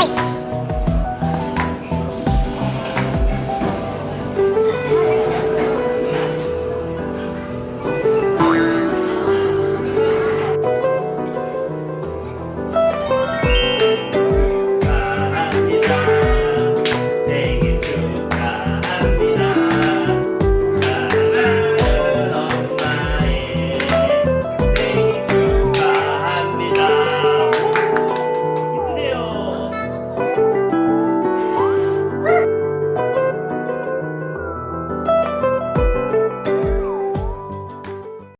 はい。